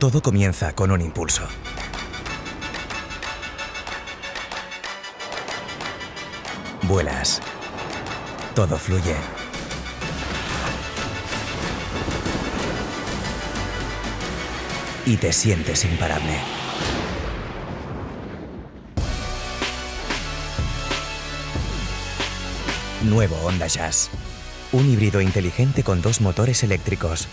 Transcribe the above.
Todo comienza con un impulso. Vuelas. Todo fluye. Y te sientes imparable. Nuevo Honda Jazz. Un híbrido inteligente con dos motores eléctricos